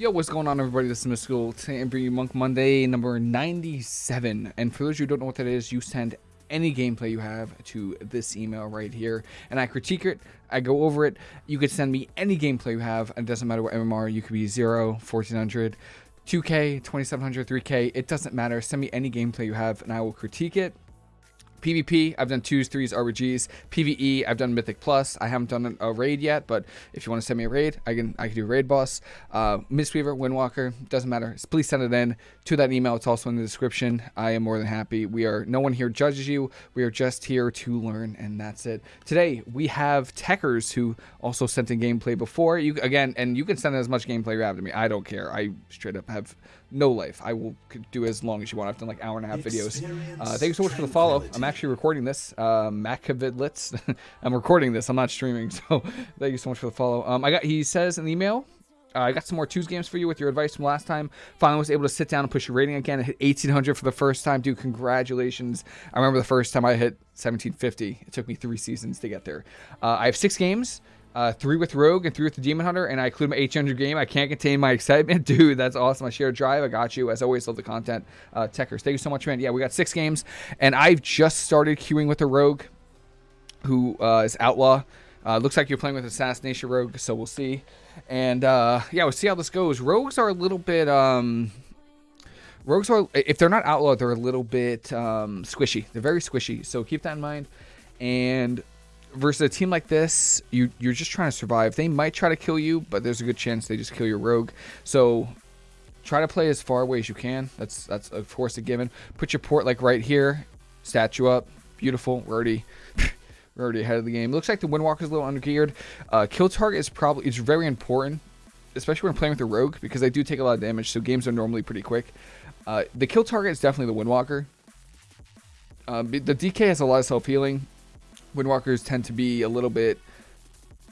Yo, what's going on, everybody? This is. Today I'm bringing you Monk Monday number 97. And for those who don't know what that is, you send any gameplay you have to this email right here, and I critique it. I go over it. You could send me any gameplay you have. It doesn't matter what MMR. You could be 0, 1400, 2K, 2700, 3K. It doesn't matter. Send me any gameplay you have, and I will critique it PvP, I've done twos, threes, RBGs. PvE, I've done Mythic Plus. I haven't done a raid yet, but if you want to send me a raid, I can I can do raid boss. Uh, Mistweaver, Windwalker, doesn't matter. Please send it in to that email. It's also in the description. I am more than happy. We are no one here judges you. We are just here to learn, and that's it. Today we have Techers who also sent in gameplay before. You again, and you can send as much gameplay you have to me. I don't care. I straight up have no life. I will do as long as you want. I've done like hour and a half videos. Uh, thank you so much for the follow. I'm actually recording this. Uh, Macavidlitz. I'm recording this. I'm not streaming. So thank you so much for the follow. Um, I got. He says in the email. Uh, I got some more twos games for you with your advice from last time. Finally was able to sit down and push your rating again. I hit 1800 for the first time. Dude, congratulations. I remember the first time I hit 1750. It took me three seasons to get there. Uh, I have six games. Uh, three with Rogue and three with the Demon Hunter, and I include my 800 game. I can't contain my excitement. Dude, that's awesome. I share a drive. I got you. As always, love the content. Uh, Techers, thank you so much, man. Yeah, we got six games, and I've just started queuing with the Rogue, who uh, is Outlaw. Uh, looks like you're playing with Assassination Rogue, so we'll see. And uh, yeah, we'll see how this goes. Rogues are a little bit. Um, rogues are, if they're not Outlaw, they're a little bit um, squishy. They're very squishy, so keep that in mind. And versus a team like this, you you're just trying to survive. They might try to kill you, but there's a good chance they just kill your rogue. So try to play as far away as you can. That's that's of course a given. Put your port like right here. Statue up. Beautiful. We're already we're already ahead of the game. Looks like the Windwalker is a little undergeared. Uh, kill target is probably it's very important, especially when playing with the rogue because they do take a lot of damage. So games are normally pretty quick. Uh, the kill target is definitely the Windwalker. Uh, the DK has a lot of self healing. Windwalkers tend to be a little bit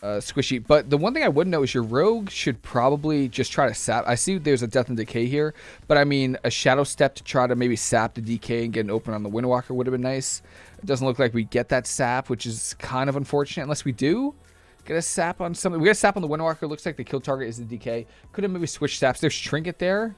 uh, squishy. But the one thing I would know is your rogue should probably just try to sap. I see there's a death and decay here, but I mean a shadow step to try to maybe sap the DK and get an open on the Windwalker would have been nice. It doesn't look like we get that sap, which is kind of unfortunate unless we do. Get a sap on something. We got a sap on the Windwalker. Looks like the kill target is the DK. Could have maybe switched saps. There's Trinket there.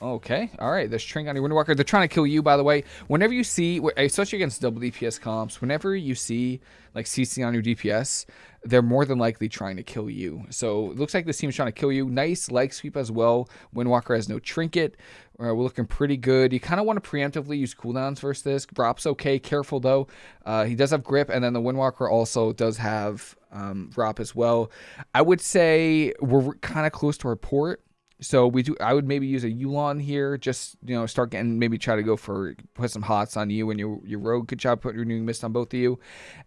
Okay, all right. There's Trinket on your Windwalker. They're trying to kill you, by the way. Whenever you see, especially against double DPS comps, whenever you see like CC on your DPS, they're more than likely trying to kill you. So it looks like this team's trying to kill you. Nice leg sweep as well. Windwalker has no trinket. Uh, we're looking pretty good. You kind of want to preemptively use cooldowns versus this. Drop's okay. Careful though. Uh, he does have grip, and then the Windwalker also does have um, drop as well. I would say we're kind of close to our port. So we do. I would maybe use a Yu'lon here. Just you know, start getting maybe try to go for put some hots on you and your your rogue. Good job putting renewing mist on both of you.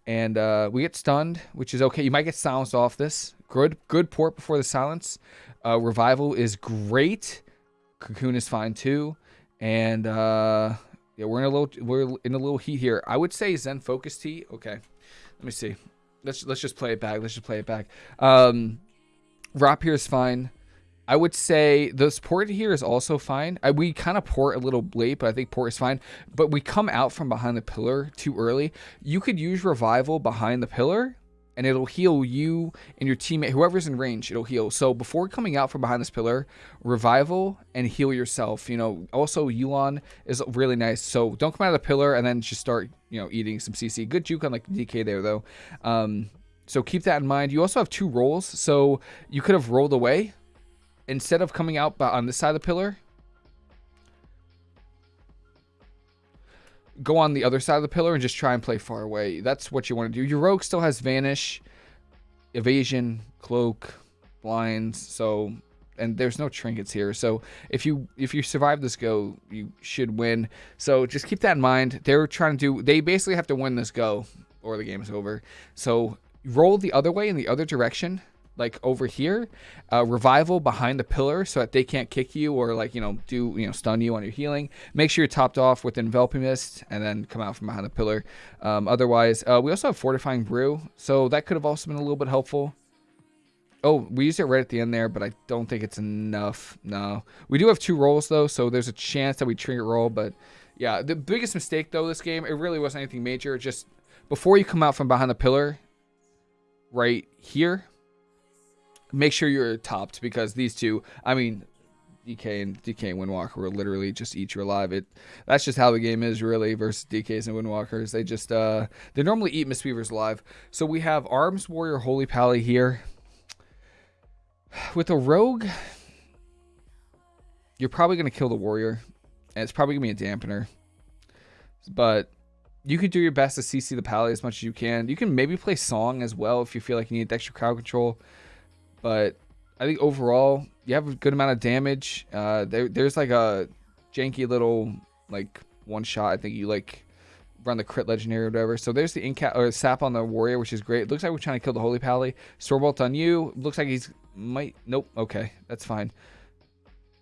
And uh, we get stunned, which is okay. You might get silenced off this. Good good port before the silence. Uh, revival is great. Cocoon is fine too. And uh, yeah, we're in a little we're in a little heat here. I would say Zen Focus Tea. Okay, let me see. Let's let's just play it back. Let's just play it back. Um, Rop here is fine. I would say the port here is also fine. I, we kind of port a little late, but I think port is fine. But we come out from behind the pillar too early. You could use revival behind the pillar and it'll heal you and your teammate, whoever's in range, it'll heal. So before coming out from behind this pillar, revival and heal yourself. You know, also Yu'lon is really nice. So don't come out of the pillar and then just start, you know, eating some CC. Good juke on like DK there though. Um, so keep that in mind. You also have two rolls, so you could have rolled away instead of coming out on this side of the pillar, go on the other side of the pillar and just try and play far away. That's what you want to do. Your rogue still has vanish, evasion, cloak, blinds, so and there's no trinkets here. So if you if you survive this go, you should win. So just keep that in mind. They're trying to do they basically have to win this go or the game is over. So roll the other way in the other direction like over here, uh, revival behind the pillar so that they can't kick you or like, you know, do, you know, stun you on your healing. Make sure you're topped off with enveloping mist and then come out from behind the pillar. Um, otherwise, uh, we also have fortifying brew. So that could have also been a little bit helpful. Oh, we used it right at the end there, but I don't think it's enough. No. We do have two rolls, though, so there's a chance that we trigger roll. But, yeah, the biggest mistake, though, this game, it really wasn't anything major. Just before you come out from behind the pillar, right here, make sure you're topped because these two, I mean, DK and DK and Windwalker will literally just eat you alive. It that's just how the game is really versus DKs and Windwalkers. They just uh they normally eat Mistweavers alive. So we have Arms Warrior Holy Pally here. With a rogue, you're probably gonna kill the warrior. And it's probably gonna be a dampener. But you could do your best to CC the Pally as much as you can. You can maybe play Song as well if you feel like you need extra crowd control. But I think overall, you have a good amount of damage. Uh, there, there's like a janky little like one shot. I think you like run the crit legendary or whatever. So there's the incap or sap on the warrior, which is great. looks like we're trying to kill the holy pally. Stormbolt on you. Looks like he's might. Nope. Okay, that's fine.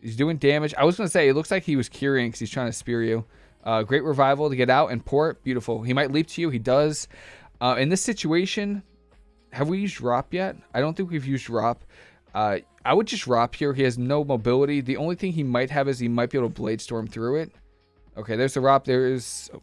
He's doing damage. I was gonna say it looks like he was curing because he's trying to spear you. Uh, great revival to get out and port. Beautiful. He might leap to you. He does. Uh, in this situation, have we used Rop yet? I don't think we've used Rop. Uh, I would just Rop here. He has no mobility. The only thing he might have is he might be able to blade storm through it. Okay, there's the Rop. There is. Oh,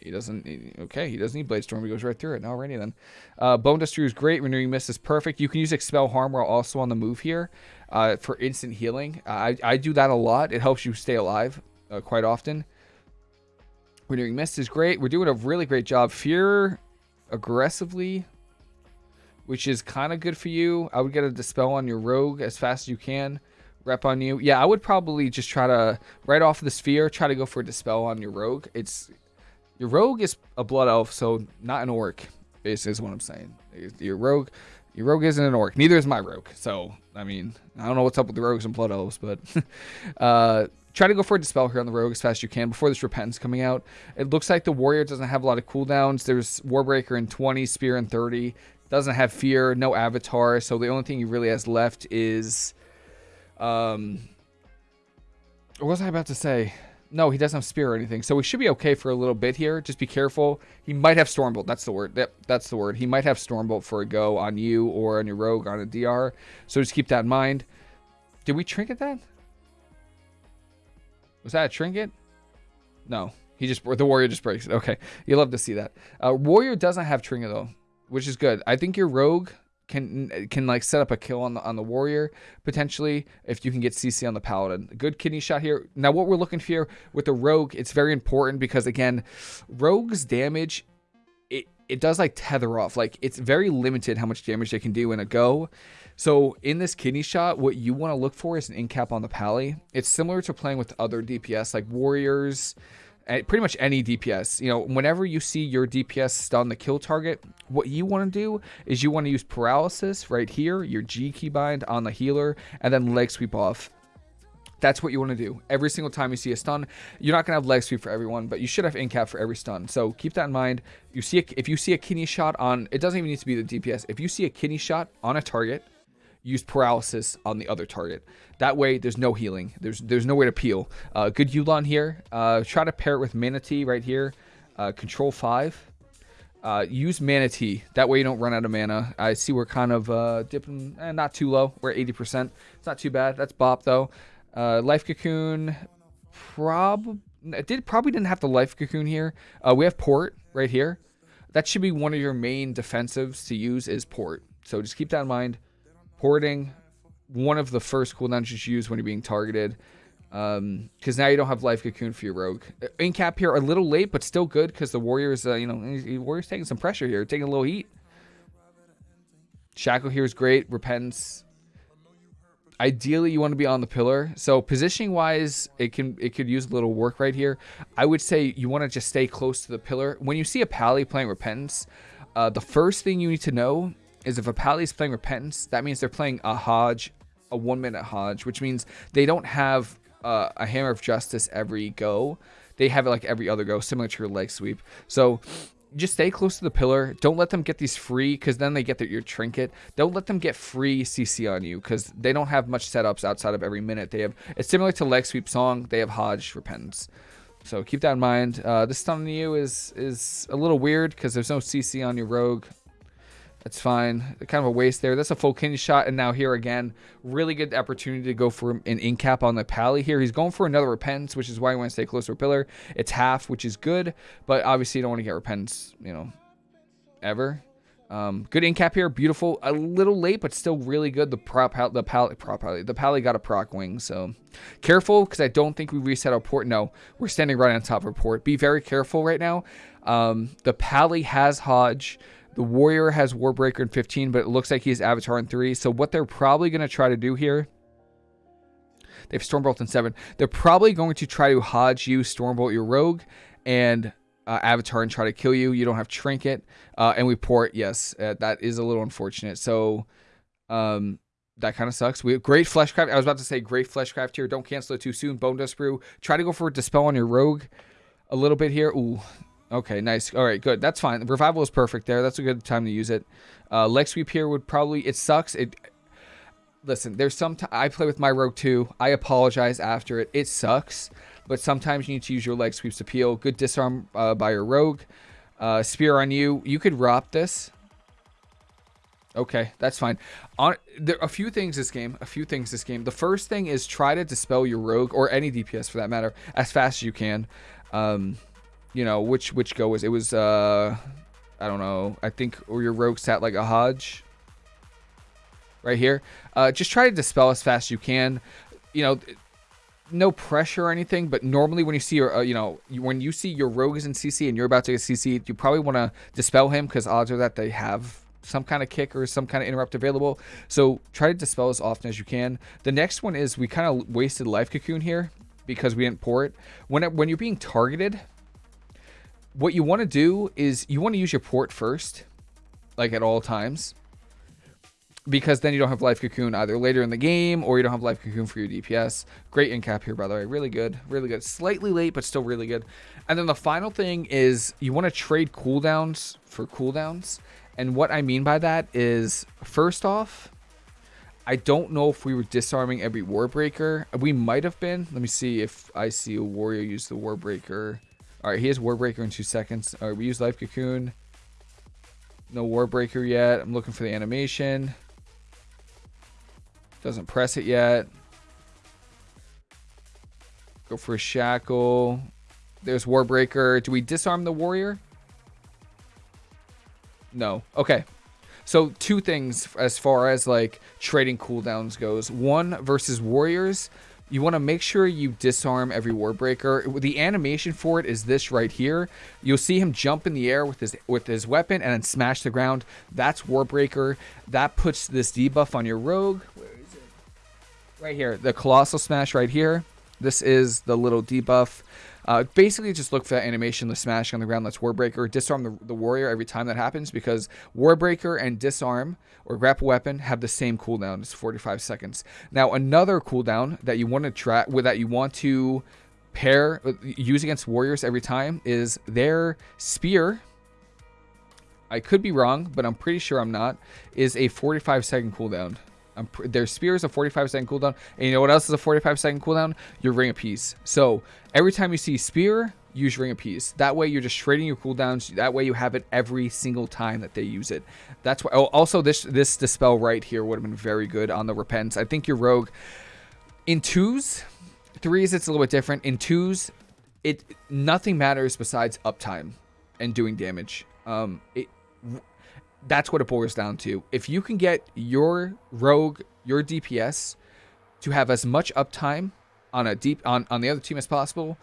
he doesn't. Okay, he doesn't need blade storm. He goes right through it. Alrighty then. Uh, Bone Duster is great. Renewing Mist is perfect. You can use expel harm while also on the move here uh, for instant healing. Uh, I I do that a lot. It helps you stay alive uh, quite often. Renewing Mist is great. We're doing a really great job. Fear aggressively which is kind of good for you. I would get a Dispel on your Rogue as fast as you can. Rep on you. Yeah, I would probably just try to, right off the sphere, try to go for a Dispel on your Rogue. It's, your Rogue is a Blood Elf, so not an Orc, is, is what I'm saying. Your Rogue, your Rogue isn't an Orc. Neither is my Rogue. So, I mean, I don't know what's up with the Rogues and Blood Elves, but uh, try to go for a Dispel here on the Rogue as fast as you can before this Repentance coming out. It looks like the Warrior doesn't have a lot of cooldowns. There's Warbreaker in 20, Spear in 30. Doesn't have fear, no avatar, so the only thing he really has left is um what was I about to say? No, he doesn't have spear or anything. So we should be okay for a little bit here. Just be careful. He might have Stormbolt. That's the word. That, that's the word. He might have Stormbolt for a go on you or on your rogue on a DR. So just keep that in mind. Did we trinket that? Was that a trinket? No. He just the warrior just breaks it. Okay. You love to see that. Uh, warrior doesn't have trinket though which is good. I think your rogue can can like set up a kill on the on the warrior potentially if you can get CC on the paladin. Good kidney shot here. Now what we're looking for here with the rogue, it's very important because again, rogue's damage it it does like tether off. Like it's very limited how much damage they can do in a go. So in this kidney shot, what you want to look for is an incap on the pally. It's similar to playing with other DPS like warriors, pretty much any DPS. You know, whenever you see your DPS stun the kill target, what you want to do is you want to use paralysis right here, your G keybind on the healer, and then leg sweep off. That's what you want to do. Every single time you see a stun, you're not going to have leg sweep for everyone, but you should have incap for every stun. So keep that in mind. You see, a, if you see a kidney shot on, it doesn't even need to be the DPS. If you see a kidney shot on a target, use paralysis on the other target. That way, there's no healing. There's there's no way to peel. Uh, good Yu'lon here. Uh, try to pair it with Mana Tea right here. Uh, control 5. Uh, use Mana Tea. That way you don't run out of mana. I see we're kind of uh, dipping, eh, not too low. We're at 80%. It's not too bad. That's Bop, though. Uh, life Cocoon, prob did probably didn't have the Life Cocoon here. We have Port right here. That should be one of your main defensives to use is Port. So just keep that in mind. Porting, one of the first cooldowns you use when you're being targeted. Um, Because now you don't have Life Cocoon for your Rogue. Uh, Incap here, a little late, but still good because the Warrior's, uh, you know, Warrior's taking some pressure here, taking a little heat. Shackle here is great. Repentance. Ideally, you want to be on the pillar. So positioning wise, it can it could use a little work right here. I would say you want to just stay close to the pillar. When you see a pally playing Repentance, uh, the first thing you need to know is if a pally is playing Repentance, that means they're playing a Hodge, a one minute Hodge, which means they don't have uh, a Hammer of Justice every go. They have it like every other go, similar to your leg sweep. So just stay close to the pillar. Don't let them get these free because then they get their, your trinket. Don't let them get free CC on you because they don't have much setups outside of every minute. They have it's similar to leg sweep song. They have Hodge Repentance. So keep that in mind. Uh, this stun on you is is a little weird because there's no CC on your rogue. That's fine. Kind of a waste there. That's a full kidney shot. And now here again, really good opportunity to go for an incap on the pally here. He's going for another repentance, which is why you want to stay close to a pillar. It's half, which is good. But obviously you don't want to get repentance, you know, ever. Um, good in cap here, beautiful. A little late, but still really good. The prop, the pally, prop, the pally got a proc wing, so careful because I don't think we reset our port. No, we're standing right on top of port. Be very careful right now. Um, the pally has Hodge. The warrior has Warbreaker in 15, but it looks like he's Avatar in 3. So what they're probably going to try to do here they have Stormbolt in seven. They're probably going to try to Hodge you, Stormbolt your rogue, and uh, Avatar and try to kill you. You don't have Trinket. Uh, and we port, yes, uh, that is a little unfortunate. So um, that kind of sucks. We have great Fleshcraft. I was about to say great Fleshcraft here. Don't cancel it too soon. Bone Dust Brew. Try to go for a Dispel on your rogue a little bit here. Ooh, Okay, nice. All right, good. That's fine. Revival is perfect there. That's a good time to use it. Uh, leg sweep here would probably. It sucks. It listen, there's some I play with my rogue too. I apologize after it. It sucks, but sometimes you need to use your leg sweeps to peel. Good disarm uh, by your rogue. Uh, spear on you. You could rop this. Okay, that's fine. On there a few things this game. A few things this game. The first thing is try to dispel your rogue or any DPS for that matter as fast as you can. Um, you know which which go was it was uh I don't know. I think or your rogue sat like a Hodge right here. Uh, just try to dispel as fast as you can. You know, no pressure or anything, but normally when you see your, uh, you know, when you see your rogue is in CC and you're about to get CC, you probably want to dispel him because odds are that they have some kind of kick or some kind of interrupt available. So try to dispel as often as you can. The next one is we kind of wasted life cocoon here because we didn't pour it. When it, when you're being targeted, what you want to do is you want to use your port first, like at all times because then you don't have life cocoon either later in the game or you don't have life cocoon for your DPS. Great in cap here, by the way. Really good. Really good. Slightly late, but still really good. And then the final thing is you want to trade cooldowns for cooldowns. And what I mean by that is, first off, I don't know if we were disarming every Warbreaker. We might have been. Let me see if I see a warrior use the Warbreaker. All right, he has Warbreaker in two seconds. All right, we use Life Cocoon. No Warbreaker yet. I'm looking for the animation. Doesn't press it yet. Go for a shackle. There's Warbreaker. Do we disarm the warrior? No. Okay. So two things as far as like trading cooldowns goes. One versus warriors. You want to make sure you disarm every Warbreaker. The animation for it is this right here. You'll see him jump in the air with his with his weapon and then smash the ground. That's Warbreaker. That puts this debuff on your rogue right here, the Colossus Smash right here. This is the little debuff. Uh, basically, just look for that animation, the smash on the ground. That's Warbreaker. Disarm the, the warrior every time that happens because Warbreaker and Disarm or Grapple Weapon have the same cooldown. It's 45 seconds. Now, another cooldown that you want to track with that you want to pair uh, use against warriors every time is their spear. I could be wrong, but I'm pretty sure I'm not. Is a 45 second cooldown. Their spear is a 45 second cooldown. And you know what else is a 45 second cooldown? Your Ring of Peace. So every time you see spear, use Ring of Peace. That way you're just trading your cooldowns. That way you have it every single time that they use it. That's why. Oh, also this this dispel right here would have been very good on the repents. I think your rogue in twos, threes it's a little bit different. In twos, it nothing matters besides uptime and doing damage. Um, it that's what it boils down to. If you can get your rogue, your DPS to have as much uptime on a deep on, on the other team as possible,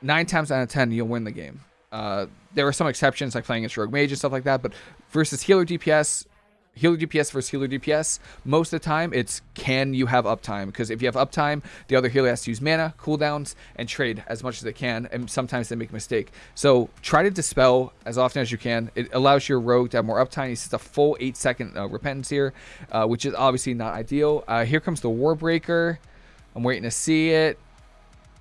nine times out of ten you'll win the game. Uh, there are some exceptions like playing against rogue mage and stuff like that, but versus healer DPS, healer DPS versus healer DPS, most of the time it's can you have uptime? Because if you have uptime, the other healer has to use mana, cooldowns, and trade as much as they can, and sometimes they make a mistake. So try to dispel as often as you can. It allows your rogue to have more uptime. He sets a full 8 second uh, repentance here, uh, which is obviously not ideal. Uh, here comes the Warbreaker. I'm waiting to see it.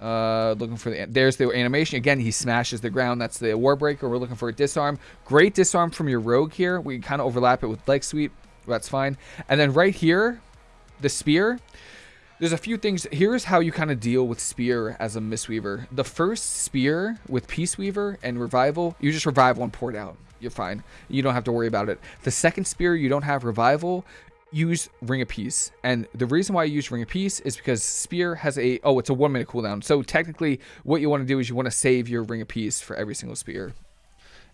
Uh, looking for the there's the animation again. He smashes the ground. That's the Warbreaker. We're looking for a disarm. Great disarm from your rogue here. We kind of overlap it with leg sweep. That's fine. And then right here, the spear. There's a few things. Here's how you kind of deal with spear as a Mistweaver. The first spear with Peace Weaver and revival, you just revival and port out. You're fine. You don't have to worry about it. The second spear, you don't have revival use Ring of Peace. And the reason why I use Ring of Peace is because Spear has a, oh, it's a one minute cooldown. So technically what you want to do is you want to save your Ring of Peace for every single Spear.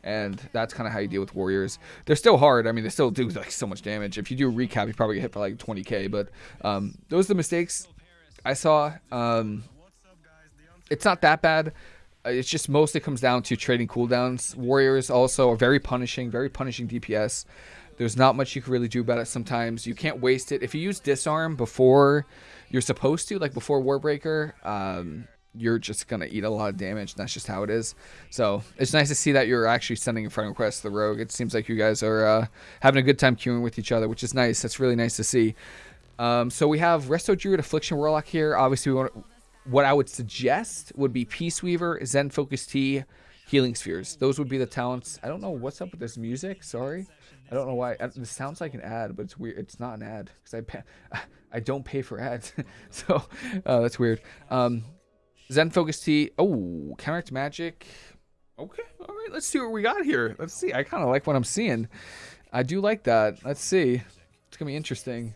and that's kind of how you deal with warriors. They're still hard. I mean, they still do like so much damage. If you do a recap, you probably get hit for like 20k. But um, those are the mistakes I saw. Um, it's not that bad. Uh, it's just mostly comes down to trading cooldowns. Warriors also are very punishing, very punishing DPS. There's not much you can really do about it sometimes. You can't waste it. If you use disarm before you're supposed to, like before Warbreaker, um, you're just going to eat a lot of damage. That's just how it is. So it's nice to see that you're actually sending a friend request to the Rogue. It seems like you guys are uh, having a good time queuing with each other, which is nice. That's really nice to see. Um, so we have Resto Druid, Affliction Warlock here. Obviously, we want what I would suggest would be Peace Weaver, Zen Focus Tea, Healing Spheres. Those would be the talents. I don't know what's up with this music. Sorry. I don't know why. This sounds like an ad, but it's weird. It's not an ad because I pay, I don't pay for ads, so uh, that's weird. Um, Zen Focus Tea. Oh, Counteract Magic. Okay, all right. Let's see what we got here. Let's see. I kind of like what I'm seeing. I do like that. Let's see. It's gonna be interesting.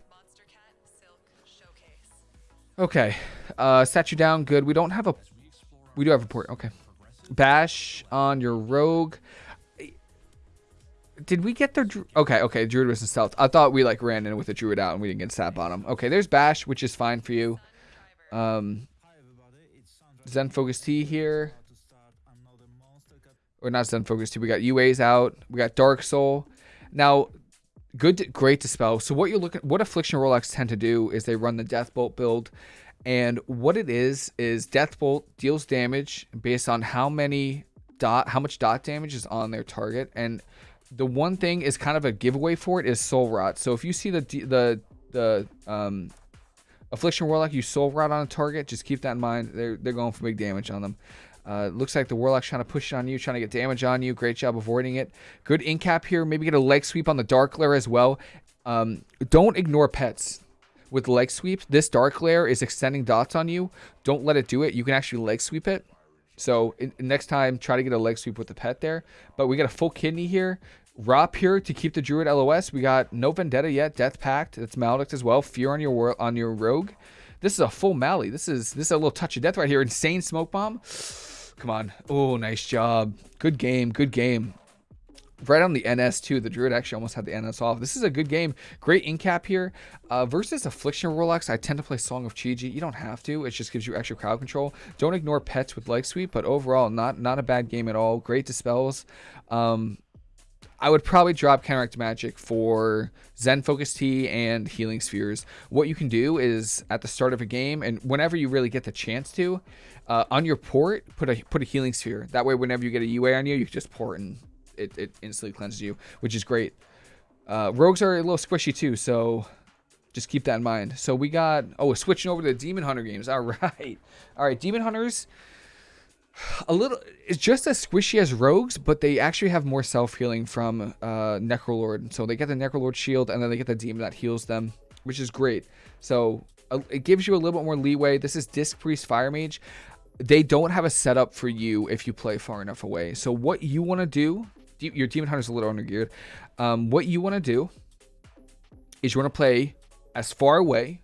Okay, uh, statue down. Good. We don't have a. We do have a port. Okay. Bash on your rogue. Did we get the... Okay, okay, Druid was in stealth. I thought we, like, ran in with the Druid out and we didn't get sap on him. Okay, there's Bash, which is fine for you. Um, Zen Focus Tea here. Or not Zen Focus Tea. We got UAs out. We got Dark Soul. Now, good, great to, Dispel. So what you're looking... What Affliction Warlocks tend to do is they run the Deathbolt build. And what it is, is Deathbolt deals damage based on how many dot... How much dot damage is on their target. And the one thing is kind of a giveaway for it is soul rot. So if you see the the the um, affliction warlock, you soul rot on a target, just keep that in mind. They're they're going for big damage on them. Uh, looks like the warlock's trying to push it on you, trying to get damage on you. Great job avoiding it. Good incap here. Maybe get a leg sweep on the Darkglare as well. Um, don't ignore pets with leg sweep. This Darkglare is extending dots on you. Don't let it do it. You can actually leg sweep it. So in, next time, try to get a leg sweep with the pet there. But we got a full kidney here. Rop here to keep the Druid LOS. We got no Vendetta yet. Death Pact. That's Maledict as well. Fear on your on your Rogue. This is a full Mally. This is this is a little touch of death right here. Insane Smoke Bomb. Come on. Oh, nice job. Good game. Good game. Right on the NS too. The Druid actually almost had the NS off. This is a good game. Great incap here. Uh, versus Affliction Warlocks, I tend to play Song of Chi-Ji. You don't have to. It just gives you extra crowd control. Don't ignore pets with leg sweep, but overall, not not a bad game at all. Great dispels. Um, I would probably drop Counteract Magic for Zen Focus Tea and Healing Spheres. What you can do is at the start of a game, and whenever you really get the chance to, uh, on your port, put a put a Healing Sphere. That way, whenever you get a UA on you, you just port and it, it instantly cleanses you, which is great. Uh, rogues are a little squishy too, so just keep that in mind. So we got, oh, switching over to Demon Hunter games. All right. All right, Demon Hunters a little it's just as squishy as rogues but they actually have more self-healing from uh necrolord. So they get the necrolord shield and then they get the demon that heals them which is great. So uh, it gives you a little bit more leeway. This is disc priest fire mage. They don't have a setup for you if you play far enough away. So what you want to do your demon hunter's a little undergeared. Um what you want to do is you want to play as far away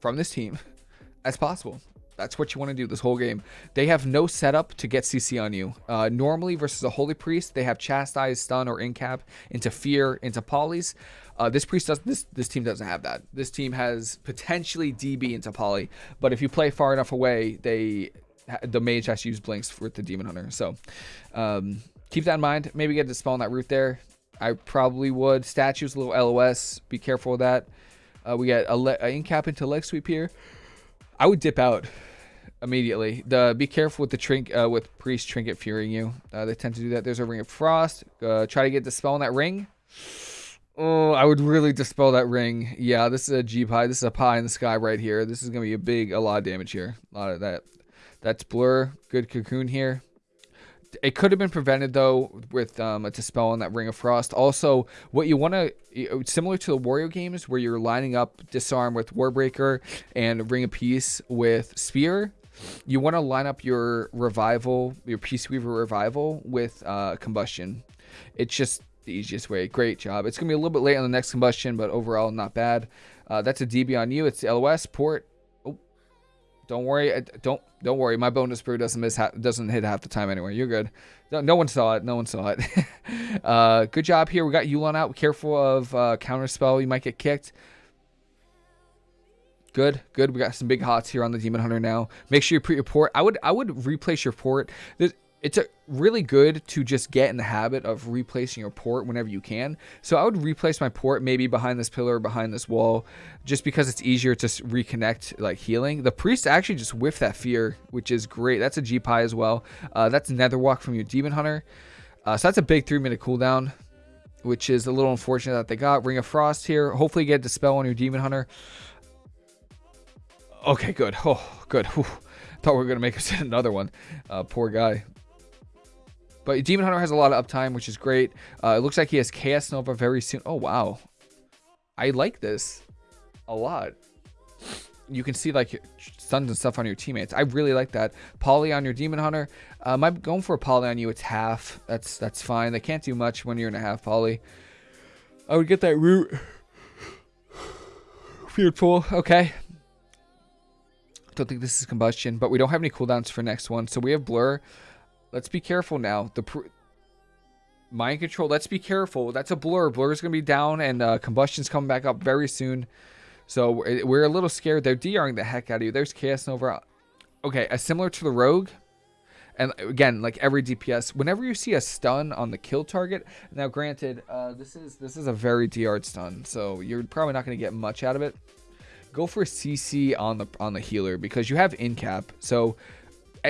from this team as possible that's what you want to do this whole game. They have no setup to get CC on you. Uh, normally versus a Holy Priest, they have Chastise, Stun, or Incap into Fear, into Polys. Uh, this priest does this. This team doesn't have that. This team has potentially DB into Poly, but if you play far enough away, they the mage has to use blinks with the demon hunter. So um, keep that in mind. Maybe get dispel on that root there. I probably would. Statues, a little LOS. Be careful with that. Uh, we got a, a incap into leg sweep here. I would dip out immediately. The be careful with the trink uh, with priest trinket fearing you. Uh, they tend to do that. There's a ring of frost. Uh, try to get dispel on that ring. Oh, I would really dispel that ring. Yeah, this is a G pie. This is a pie in the sky right here. This is gonna be a big, a lot of damage here. A lot of that. That's blur. Good cocoon here. It could have been prevented though with um, a dispel on that ring of frost. Also, what you want to similar to the warrior games where you're lining up disarm with warbreaker and ring of peace with spear you want to line up your revival, your Peace Weaver revival with uh, combustion. It's just the easiest way. Great job. It's going to be a little bit late on the next combustion, but overall not bad. Uh, that's a DB on you. It's LOS port. Oh, Don't worry. Uh, don't don't worry. My Bone Dust Brew doesn't miss doesn't hit half the time anyway. You're good. No, no one saw it. No one saw it. uh, good job here. We got Yu'lon out. Careful of uh, counter spell. You might get kicked. Good, good. We got some big hots here on the Demon Hunter now. Make sure you put your port. I would I would replace your port. It's a, really good to just get in the habit of replacing your port whenever you can. So I would replace my port maybe behind this pillar, behind this wall, just because it's easier to reconnect like healing. The priest actually just whiffed that fear, which is great. That's a G pie as well. Uh, that's Netherwalk from your demon hunter. Uh, so that's a big three minute cooldown, which is a little unfortunate that they got. Ring of Frost here. Hopefully get Dispel on your demon hunter. Okay, good. Oh, good. Whew. Thought we were gonna make us another one. Uh, poor guy. But Demon Hunter has a lot of uptime, which is great. Uh, it looks like he has Chaos Nova very soon. Oh, wow. I like this a lot. You can see like stuns and stuff on your teammates. I really like that. Poly on your Demon Hunter. Um, I'm going for a Poly on you. It's half. That's that's fine. They can't do much when you're in a half Poly. I would get that root. Feared pool. Okay. Don't think this is combustion, but we don't have any cooldowns for next one. So we have blur. Let's be careful now. The mind control. Let's be careful. That's a blur. Blur is going to be down, and uh, combustion's coming back up very soon. So we're a little scared. They're DRing the heck out of you. There's Chaos Nova. Okay, uh, similar to the Rogue. And again, like every DPS, whenever you see a stun on the kill target, now granted, uh, this is this is a very DR stun, so you're probably not going to get much out of it. Go for CC on the on the healer because you have in cap. So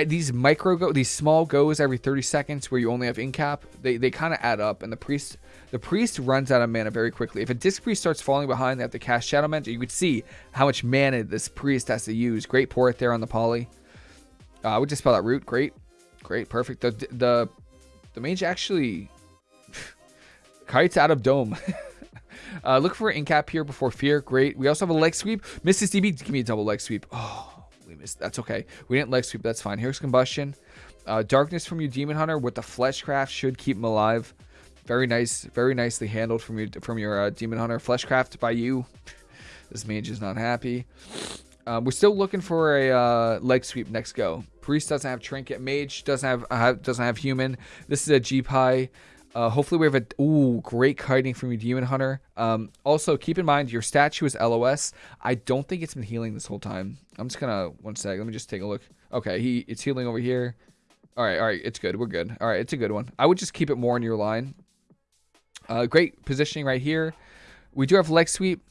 these micro go these small goes every 30 seconds where you only have in cap they, they kind of add up and the priest the priest runs out of mana very quickly. If a disc priest starts falling behind they have to cast shadow mentor you could see how much mana this priest has to use. Great port there on the poly. Uh, i would just spell that root. Great. Great. Perfect. The the the mage actually kites out of dome uh, look for in cap here before fear great we also have a leg sweep mrs db give me a double leg sweep oh we missed. That's okay. We didn't leg sweep. That's fine. Here's combustion. Uh, darkness from you, demon hunter, with the fleshcraft should keep him alive. Very nice, very nicely handled from your from your uh, demon hunter. Fleshcraft by you. this mage is not happy. Um, we're still looking for a uh, leg sweep next go. Priest doesn't have trinket. Mage doesn't have uh, doesn't have human. This is a G pie. Uh, hopefully we have a ooh great kiting from your demon hunter. Um, also keep in mind your statue is LOS. I don't think it's been healing this whole time. I'm just gonna one sec. Let me just take a look. Okay, he it's healing over here. All right, all right, it's good. We're good. All right, it's a good one. I would just keep it more in your line. Uh, great positioning right here. We do have leg sweep,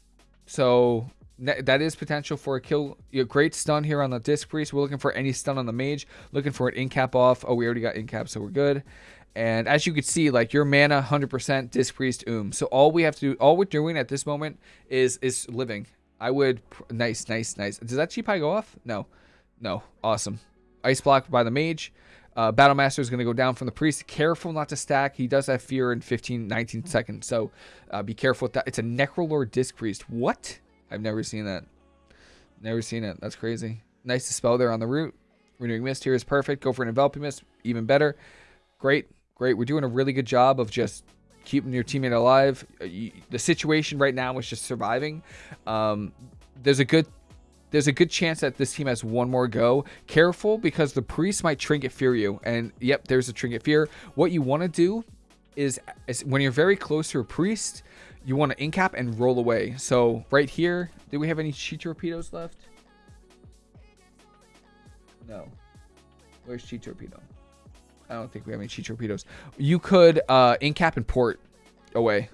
so that is potential for a kill. Great stun here on the disc priest. We're looking for any stun on the mage. Looking for an in cap off. Oh, we already got in cap, so we're good. And as you can see, like your mana, 100% Disc Priest Um. So all we have to do, all we're doing at this moment is is living. I would, nice, nice, nice. Does that cheap high go off? No. No. Awesome. Ice block by the mage. Uh, Battle Master is going to go down from the priest. Careful not to stack. He does have fear in 15, 19 seconds. So uh, be careful with that. It's a Necrolord Disc Priest. What? I've never seen that. Never seen it. That's crazy. Nice to spell there on the root. Renewing Mist here is perfect. Go for an Enveloping Mist. Even better. Great great. We're doing a really good job of just keeping your teammate alive. Uh, the situation right now is just surviving. Um, there's a good there's a good chance that this team has one more go. Careful because the priest might trinket fear you. And yep, there's a trinket fear. What you want to do is, is, when you're very close to a priest, you want to incap and roll away. So right here, do we have any chi torpedoes left? No. Where's chi torpedo? I don't think we have any chi torpedoes. You could uh, incap and port away.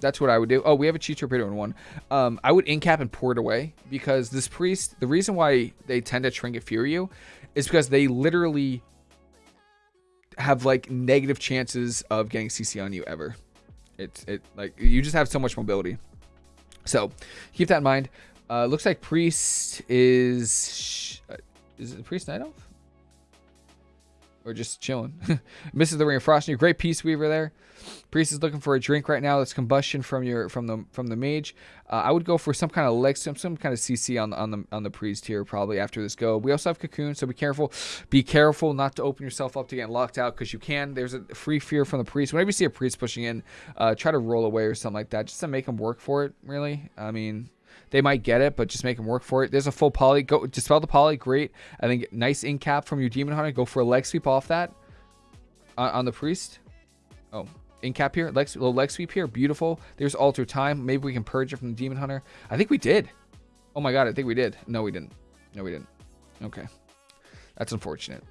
That's what I would do. Oh, we have a chi torpedo in one. Um, I would incap and port away because this priest, the reason why they tend to trinket fear you is because they literally have like negative chances of getting CC on you ever. It's it like you just have so much mobility. So keep that in mind. Uh, looks like priest is is it priest night elf? Or just chilling. Misses the ring of frost. You great peace weaver there. Priest is looking for a drink right now. That's combustion from your from the from the mage. Uh, I would go for some kind of leg some some kind of CC on the on the on the priest here probably after this go. We also have cocoon, so be careful. Be careful not to open yourself up to getting locked out because you can. There's a free fear from the priest. Whenever you see a priest pushing in, uh, try to roll away or something like that, just to make them work for it. Really, I mean. They might get it, but just make them work for it. There's a full poly. Go dispel the poly. Great. I think nice in cap from your demon hunter. Go for a leg sweep off that on, on the priest. Oh, in cap here. Leg, little leg sweep here. Beautiful. There's alter time. Maybe we can purge it from the demon hunter. I think we did. Oh my god, I think we did. No, we didn't. No, we didn't. Okay. That's unfortunate.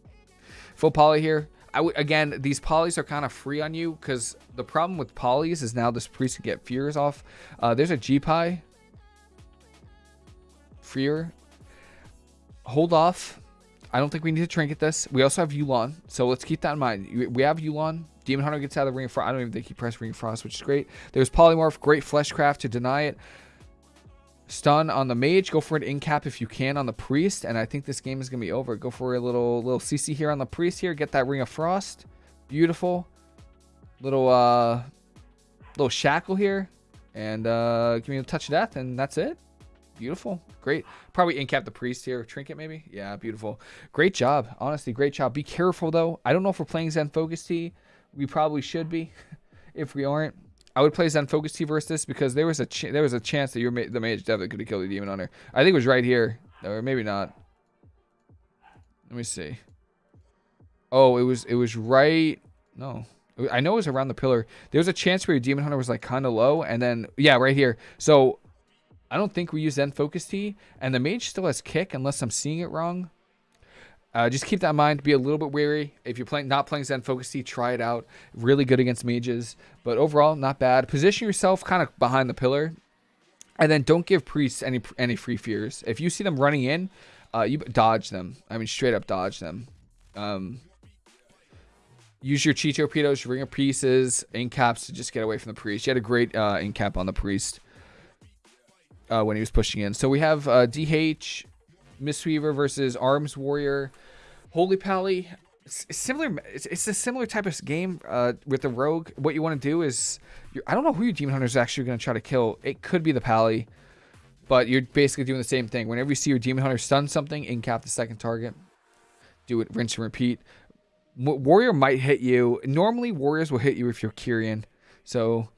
Full poly here. I w again, these polys are kind of free on you because the problem with polys is now this priest can get fears off. Uh, there's a G-Pie. Freer. Hold off. I don't think we need to trinket this. We also have Yulon, so let's keep that in mind. We have Yulon. Demon Hunter gets out of the Ring of Frost. I don't even think he pressed Ring of Frost, which is great. There's Polymorph. Great Fleshcraft to deny it. Stun on the mage. Go for an in cap if you can on the priest. And I think this game is going to be over. Go for a little little CC here on the priest here. Get that Ring of Frost. Beautiful. Little uh little shackle here. And uh give me a touch of death and that's it. Beautiful. Great. Probably in cap the priest here. Trinket maybe. Yeah, beautiful. Great job. Honestly, great job. Be careful though. I don't know if we're playing Zen Focus Tea. We probably should be. if we aren't, I would play Zen Focus Tea versus this because there was a there was a chance that your ma the mage definitely could have killed the demon hunter. I think it was right here, or maybe not. Let me see. Oh, it was it was right. No, I know it was around the pillar. There was a chance where your demon hunter was like kind of low, and then yeah, right here. So I don't think we use Zen Focus Tea, and the mage still has kick unless I'm seeing it wrong. Uh, just keep that in mind. Be a little bit wary. If you're playing not playing Zen Focus Tea, try it out. Really good against mages, but overall not bad. Position yourself kind of behind the pillar, and then don't give priests any any free fears. If you see them running in, uh, you dodge them. I mean, straight up dodge them. Um, use your chi torpedoes, ring of pieces, in caps to just get away from the priest. You had a great uh, in cap on the priest uh, when he was pushing in. So we have uh, DH, Mistweaver versus Arms Warrior. Holy Pally, similar. It's, it's, a similar type of game uh, with the Rogue. What you want to do is, I don't know who your Demon Hunter is actually going to try to kill. It could be the Pally, but you're basically doing the same thing. Whenever you see your Demon Hunter stun something, in cap the second target. Do it, rinse and repeat. Warrior might hit you. Normally, Warriors will hit you if you're Kyrian. So,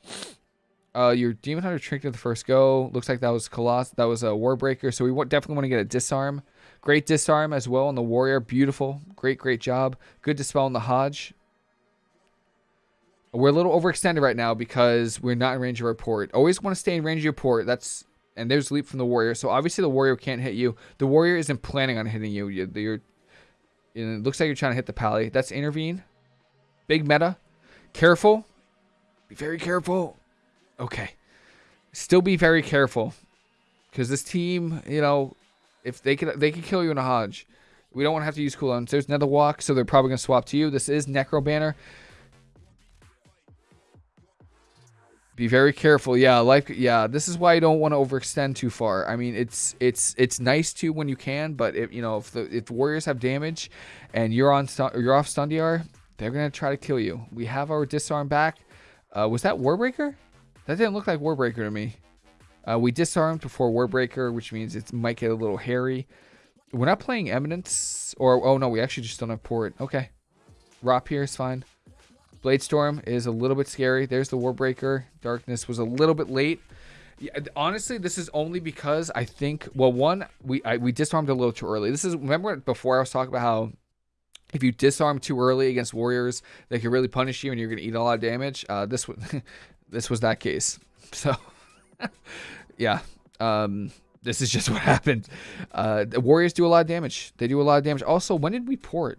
uh, your Demon Hunter Trinket the first go. Looks like that was Coloss. That was a Warbreaker. So we definitely want to get a Disarm. Great disarm as well on the warrior. Beautiful. Great, great job. Good dispel on the Hodge. We're a little overextended right now because we're not in range of our port. Always want to stay in range of your port. That's and there's leap from the warrior. So obviously the warrior can't hit you. The warrior isn't planning on hitting you. You're, you're it looks like you're trying to hit the pally. That's intervene. Big meta. Careful. Be very careful. Okay. Still be very careful. Because this team, you know, if they could they could kill you in a Hodge. We don't want to have to use cooldowns. There's Netherwalk, so they're probably gonna swap to you. This is Necro Banner. Be very careful. Yeah, like yeah, this is why you don't want to overextend too far. I mean, it's it's it's nice to when you can, but if you know if the if warriors have damage and you're on you're off Stundiar, they're gonna try to kill you. We have our disarm back. Uh, was that Warbreaker? That didn't look like Warbreaker to me. Uh, we disarmed before Warbreaker, which means it might get a little hairy. We're not playing Eminence, or oh no, we actually just don't have port. Okay, Rop here is fine. Blade Storm is a little bit scary. There's the Warbreaker. Darkness was a little bit late. Yeah, honestly, this is only because I think well, one we I, we disarmed a little too early. This is remember before I was talking about how if you disarm too early against warriors, they can really punish you and you're gonna eat a lot of damage. Uh, this was this was that case. So. yeah. Um, this is just what happened. Uh, the Warriors do a lot of damage. They do a lot of damage. Also, when did we port?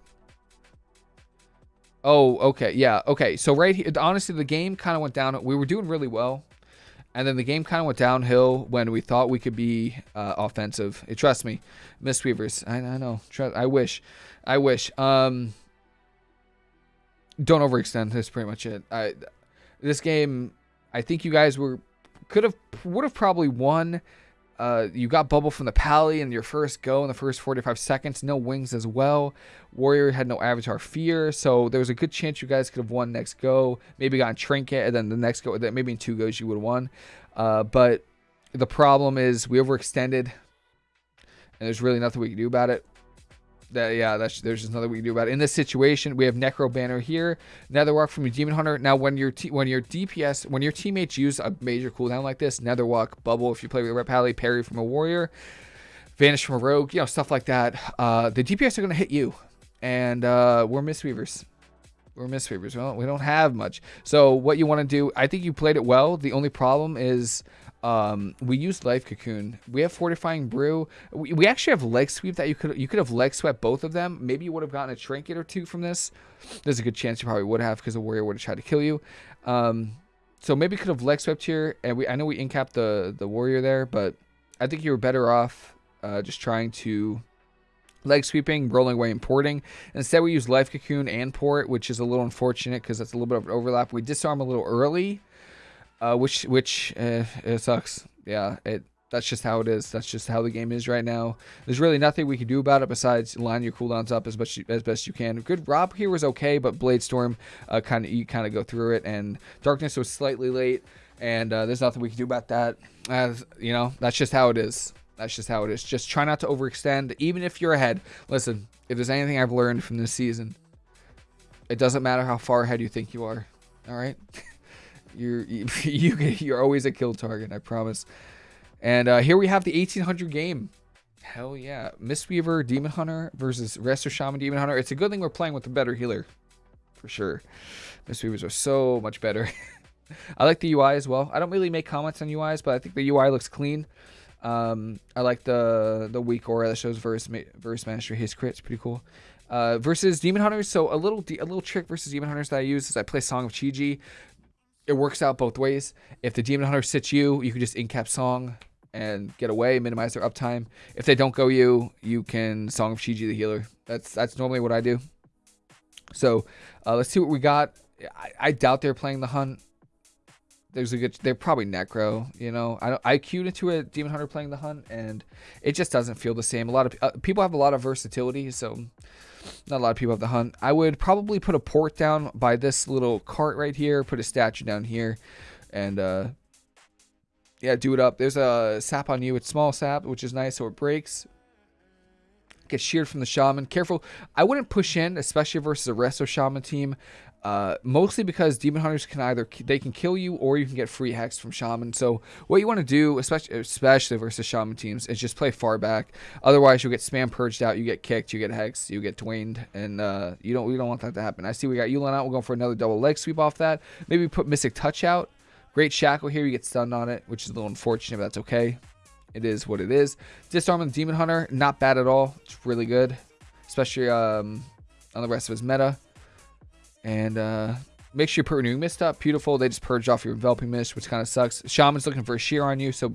Oh, okay. Yeah. Okay. So right here, honestly, the game kind of went down. We were doing really well. And then the game kind of went downhill when we thought we could be uh, offensive. It, trust me, Mistweavers. I, I know. Trust, I wish. I wish. Um, don't overextend. That's pretty much it. I, this game, I think you guys were could have would have probably won. Uh, you got bubble from the pally in your first go in the first 45 seconds. No wings as well. Warrior had no avatar fear, so there was a good chance you guys could have won next go. Maybe got trinket, and then the next go, maybe in two goes you would have won. Uh, but the problem is we overextended, and there's really nothing we can do about it. That yeah, that's there's just nothing we can do about it. In this situation, we have Necro Banner here, Netherwalk from your Demon Hunter. Now, when your when your DPS, when your teammates use a major cooldown like this, Netherwalk, Bubble, if you play with Rep Pally, Parry from a Warrior, Vanish from a Rogue, you know stuff like that. Uh, the DPS are gonna hit you, and uh, we're Mistweavers. We're Mistweavers. Well, we don't have much. So what you want to do, I think you played it well. The only problem is um, we used Life Cocoon. We have Fortifying Brew. We, we actually have Leg Sweep that you could you could have Leg Swept both of them. Maybe you would have gotten a Trinket or two from this. There's a good chance you probably would have because the Warrior would have tried to kill you. Um, so maybe could have Leg Swept here. And we I know we incapped the, the Warrior there, but I think you were better off uh, just trying to leg sweeping, rolling away, and porting. Instead, we use life cocoon and port, which is a little unfortunate because that's a little bit of an overlap. We disarm a little early, uh, which which uh, it sucks. Yeah, it that's just how it is. That's just how the game is right now. There's really nothing we can do about it besides line your cooldowns up as much as best you can. Good Rob here was okay, but Bladestorm uh, kind of you kind of go through it, and Darkness was slightly late, and uh, there's nothing we can do about that. As you know, that's just how it is. That's just how it is. Just try not to overextend, even if you're ahead. Listen, if there's anything I've learned from this season, it doesn't matter how far ahead you think you are. All right. You're you, you're always a kill target. I promise. And uh, here we have the 1800 game. Hell yeah, Mistweaver Demon Hunter versus Resto Shaman Demon Hunter. It's a good thing we're playing with a better healer, for sure. Mistweavers are so much better. I like the UI as well. I don't really make comments on UIs, but I think the UI looks clean. Um, I like the the weak aura that shows verse verse mastery. His crit's pretty cool. Uh, versus demon hunters. So a little a little trick versus demon hunters that I use is I play Song of Chi-Ji it works out both ways. If the Demon Hunter sits you, you can just incap Song and get away, minimize their uptime. If they don't go you, you can Song of Chi-Ji the healer. That's that's normally what I do. So uh, let's see what we got. I, I, doubt they're playing the hunt. There's a good. They're probably necro. You know, I I queued into a demon hunter playing the hunt, and it just doesn't feel the same. A lot of uh, people have a lot of versatility, so not a lot of people have the hunt. I would probably put a port down by this little cart right here, put a statue down here, and uh, yeah, do it up. There's a sap on you. It's small sap, which is nice, so it breaks. Get sheared from the shaman. Careful. I wouldn't push in, especially versus a resto shaman team. Uh, mostly because demon hunters can either they can kill you or you can get free hex from shaman. So what you want to do, especially especially versus shaman teams, is just play far back. Otherwise, you'll get spam purged out, you get kicked, you get hex, you get dwaned, and uh, you don't we don't want that to happen. I see we got Yu'lon out. We're going for another double leg sweep off that. Maybe put Mystic Touch out. Great shackle here. You get stunned on it, which is a little unfortunate, but that's okay. It is what it is. Disarm the Demon Hunter, not bad at all. It's really good, especially um, on the rest of his meta. And uh, make sure you put renewing mist up. Beautiful. They just purged off your enveloping mist, which kind of sucks. Shaman's looking for a shear on you, so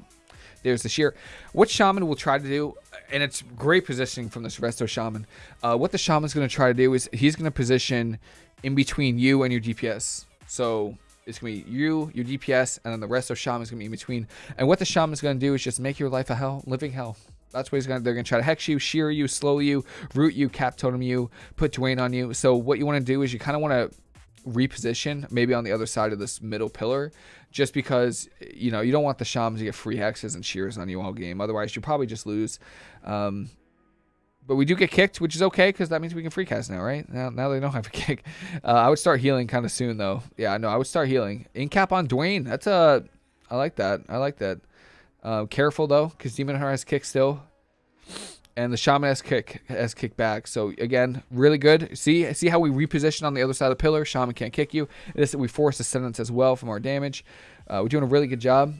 there's the shear. What Shaman will try to do, and it's great positioning from this Resto Shaman. Uh, what the Shaman's going to try to do is he's going to position in between you and your DPS. So it's going to be you, your DPS, and then the Resto Shaman is going to be in between. And what the Shaman's going to do is just make your life a hell, living hell. That's what he's gonna. They're gonna try to hex you, shear you, slow you, root you, cap totem you, put Dwayne on you. So what you want to do is you kind of want to reposition maybe on the other side of this middle pillar just because you know you don't want the shams to get free hexes and shears on you all game. Otherwise you probably just lose. Um, but we do get kicked which is okay because that means we can free cast now right? Now, now they don't have a kick. Uh, i would start healing kind of soon though. Yeah no i would start healing. incap on dwayne. That's a i like that. I like that uh, careful though, because Demon Hunter has kick still, and the Shaman has kick has kick back. So again, really good. See see how we reposition on the other side of the pillar. Shaman can't kick you. This we force ascendance as well from our damage. Uh, we're doing a really good job.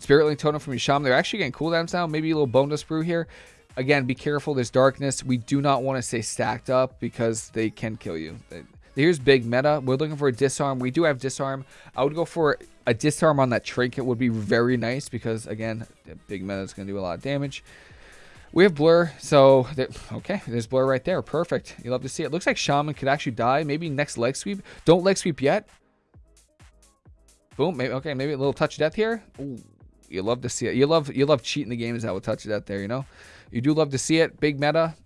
Spirit Link Totem from your Shaman. They're actually getting cooldowns now. Maybe a little Bone Dust Brew here. Again, be careful. There's darkness. We do not want to stay stacked up because they can kill you. Here's big meta. We're looking for a disarm. We do have disarm. I would go for a disarm on that trinket would be very nice because, again, big meta is going to do a lot of damage. We have blur, so okay, there's blur right there. Perfect. You love to see it. Looks like Shaman could actually die. Maybe next leg sweep. Don't leg sweep yet. Boom. Maybe okay. Maybe a little touch of death here. Ooh, you love to see it. You love you love cheating the games out with touch of death there. You know, you do love to see it. Big meta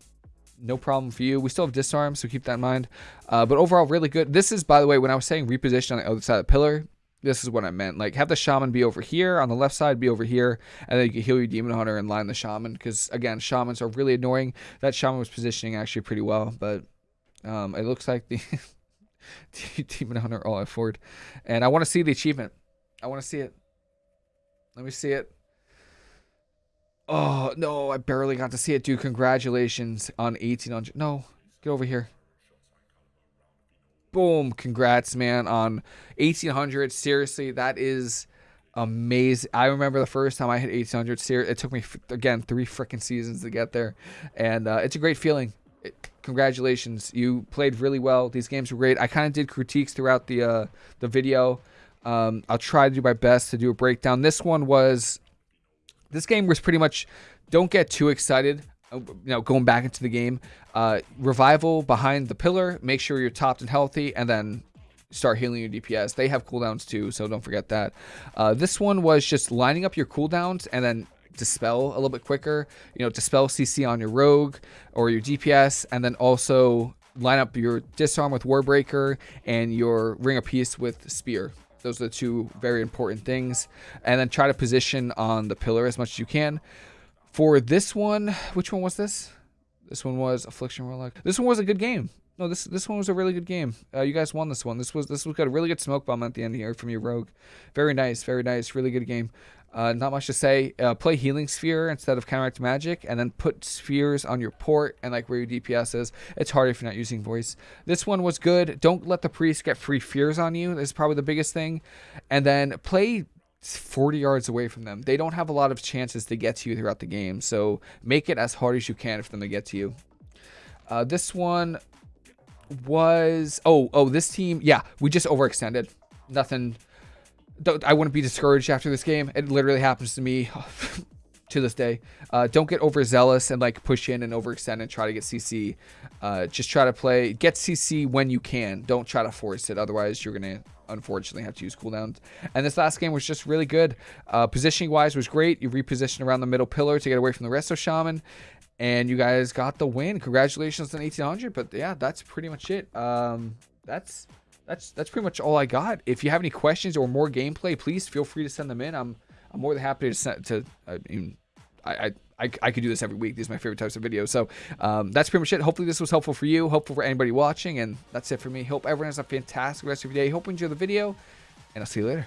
no problem for you. We still have disarm, so keep that in mind. Uh, but overall, really good. This is, by the way, when I was saying reposition on the other side of the pillar, this is what I meant. Like have the shaman be over here on the left side, be over here, and then you can heal your demon hunter and line the shaman. Because again, shamans are really annoying. That shaman was positioning actually pretty well, but um, it looks like the demon hunter all afford. And I want to see the achievement. I want to see it. Let me see it. Oh no, I barely got to see it, dude. Congratulations on 1800. No, get over here boom, congrats, man, on 1800. Seriously, that is amazing. I remember the first time I hit 1800. It took me again three freaking seasons to get there, and uh, it's a great feeling. Congratulations, you played really well. These games were great. I kind of did critiques throughout the uh, the video. Um, I'll try to do my best to do a breakdown. This one was, this game was pretty much. Don't get too excited you know, going back into the game. Uh, revival behind the pillar. Make sure you're topped and healthy, and then start healing your DPS. They have cooldowns too, so don't forget that. Uh, this one was just lining up your cooldowns and then dispel a little bit quicker. You know, dispel CC on your rogue or your DPS, and then also line up your disarm with Warbreaker and your ring of peace with spear. Those are the two very important things. And then try to position on the pillar as much as you can. For this one, which one was this? This one was Affliction Warlock. This one was a good game. No, this this one was a really good game. Uh, you guys won this one. This was this was got a really good smoke bomb at the end here from your rogue. Very nice, very nice, really good game. Uh, not much to say. Uh, play Healing Sphere instead of Counteract Magic, and then put spheres on your port and like where your DPS is. It's hard if you're not using voice. This one was good. Don't let the priest get free fears on you. This is probably the biggest thing. And then play 40 yards away from them. They don't have a lot of chances to get to you throughout the game, so make it as hard as you can for them to get to you. Uh, this one was oh oh this team yeah we just overextended. Nothing. I wouldn't be discouraged after this game. It literally happens to me to this day. Uh, don't get overzealous and like push in and overextend and try to get CC. Uh, just try to play get CC when you can. Don't try to force it. Otherwise, you're gonna unfortunately have to use cooldowns. And this last game was just really good. Uh, positioning wise was great. You repositioned around the middle pillar to get away from the rest of Shaman. And you guys got the win. Congratulations on 1800. But yeah, that's pretty much it. Um, that's that's that's pretty much all I got. If you have any questions or more gameplay, please feel free to send them in. I'm I'm more than happy to to. I mean, I, I I, could do this every week. These are my favorite types of videos. So um, that's pretty much it. Hopefully this was helpful for you. Hopeful for anybody watching. And that's it for me. Hope everyone has a fantastic rest of your day. Hope you enjoy the video. And I'll see you later.